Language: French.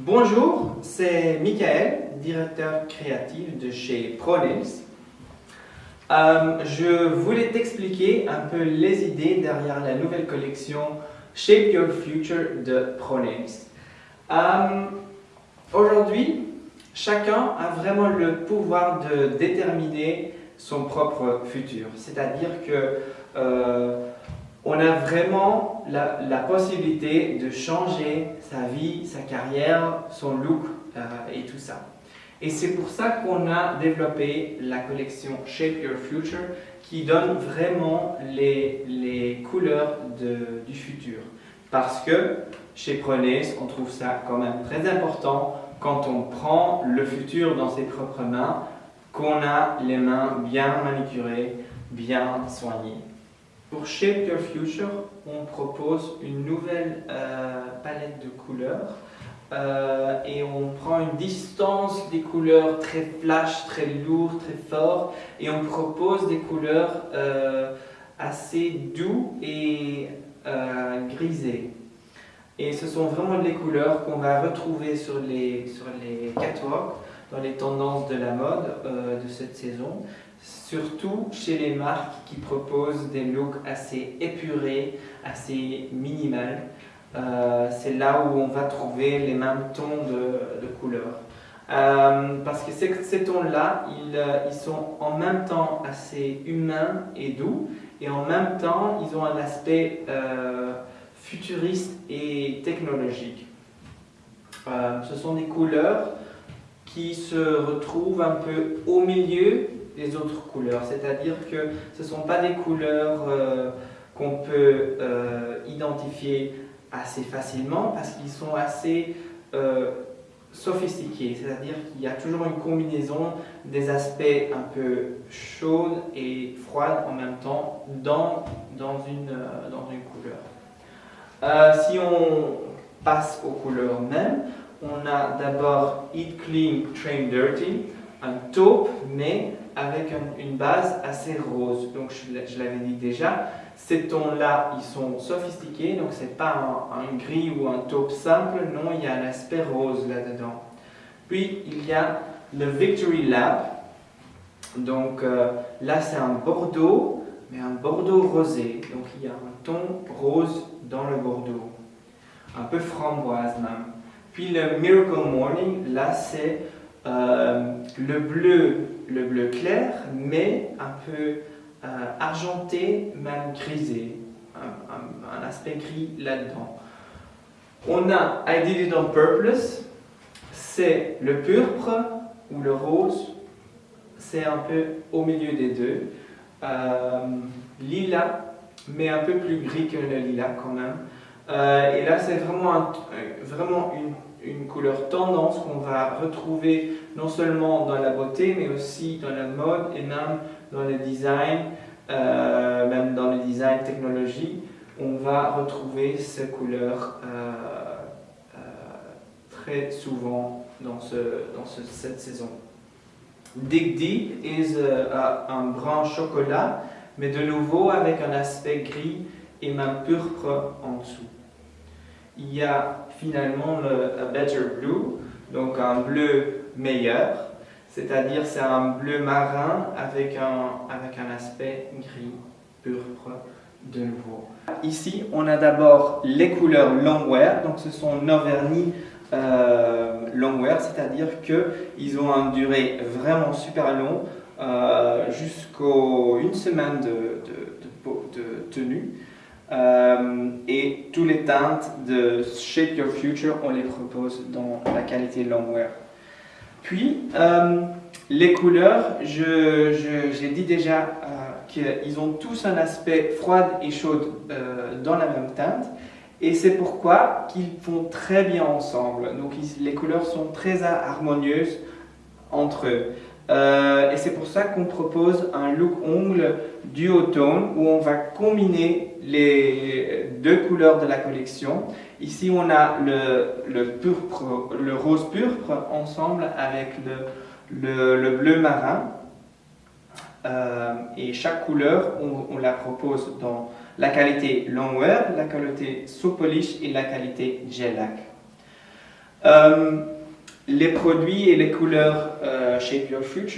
Bonjour, c'est Michael, directeur créatif de chez ProNails. Euh, je voulais t'expliquer un peu les idées derrière la nouvelle collection Shape Your Future de ProNails. Euh, Aujourd'hui, chacun a vraiment le pouvoir de déterminer son propre futur. C'est-à-dire que euh, on a vraiment la, possibilité de changer sa vie, sa carrière, son look euh, et tout ça. Et c'est pour ça qu'on a développé la collection Shape Your Future qui donne vraiment les, les couleurs du futur. Parce que chez Prenez, on trouve ça quand même très important quand on prend le futur dans ses propres mains, qu'on a les mains bien manicurées, bien soignées. Pour Shape Your Future, on propose une nouvelle euh, palette de couleurs euh, et on prend une distance des couleurs très flash, très lourd, très fort et on propose des couleurs euh, assez doux et grisées. Et ce sont vraiment les couleurs qu'on va retrouver sur les, sur les catwalks, dans les tendances de la mode de cette saison surtout chez les marques qui proposent des looks assez épurés, assez minimales. Euh, c'est là où on va trouver les mêmes tons de, couleurs. Euh, parce que ces, tons-là, ils, euh, ils, sont en même temps assez humains et doux, et en même temps, ils ont un aspect futuriste et technologique. ce sont des couleurs qui se retrouvent un peu au milieu les autres couleurs. C'est-à-dire que ce ne sont pas des couleurs euh, qu'on peut euh, identifier assez facilement parce qu'ils sont assez euh, sophistiqués. C'est-à-dire qu'il y a toujours une combinaison des aspects un peu chauds et froides en même temps dans, dans, une, dans une couleur. si on passe aux couleurs même, on a d'abord Eat Clean, Train Dirty, un taupe, mais avec une base assez rose. Donc je, l'avais dit déjà, ces tons-là, ils sont sophistiqués, donc c'est pas un, gris ou un taupe simple, non, il y a un aspect rose là-dedans. Puis il y a le Victory Lab, donc euh, là c'est un bordeaux, mais un bordeaux rosé, donc il y a un ton rose dans le bordeaux, un peu framboise même. Puis le Miracle Morning, là c'est euh, le bleu, le bleu clair, mais un peu euh, argenté, même grisé, un, aspect gris là-dedans. On a I Did It On Purpose, c'est le pourpre ou le rose, c'est un peu au milieu des deux. Euh, lila, mais un peu plus gris que le lilas quand même. et là, c'est vraiment, vraiment une une couleur tendance qu'on va retrouver non seulement dans la beauté, mais aussi dans la mode et même dans le design, euh, même dans le design technologie, on va retrouver ces couleurs euh, euh, très souvent dans, ce, dans cette saison. Digdi est un brun chocolat, mais de nouveau avec un aspect gris et même pourpre en dessous il y a finalement le better blue, donc un bleu meilleur, c'est-à-dire c'est un bleu marin avec un, avec un aspect gris, pourpre de nouveau. Ici, on a d'abord les couleurs longwear, donc ce sont nos vernis euh, longwear, c'est-à-dire qu'ils ont une durée vraiment super longue, euh, jusqu'au une semaine de, de tenue. Euh, et tous les teintes de Shape Your Future, on les propose dans la qualité Longwear. Puis, euh, les couleurs, j'ai dit déjà euh, qu'ils ont tous un aspect froid et chaud dans la même teinte. Et c'est pourquoi qu'ils font très bien ensemble. Donc les couleurs sont très harmonieuses entre eux. Euh, et c'est pour ça qu'on propose un look ongle duotone où on va combiner les deux couleurs de la collection. Ici, on a le, rose purpre ensemble avec le, le, bleu marin. Euh, et chaque couleur, on, la propose dans la qualité longwear, la qualité so polish et la qualité gelac. Euh, les produits et les couleurs euh, Shape Your Future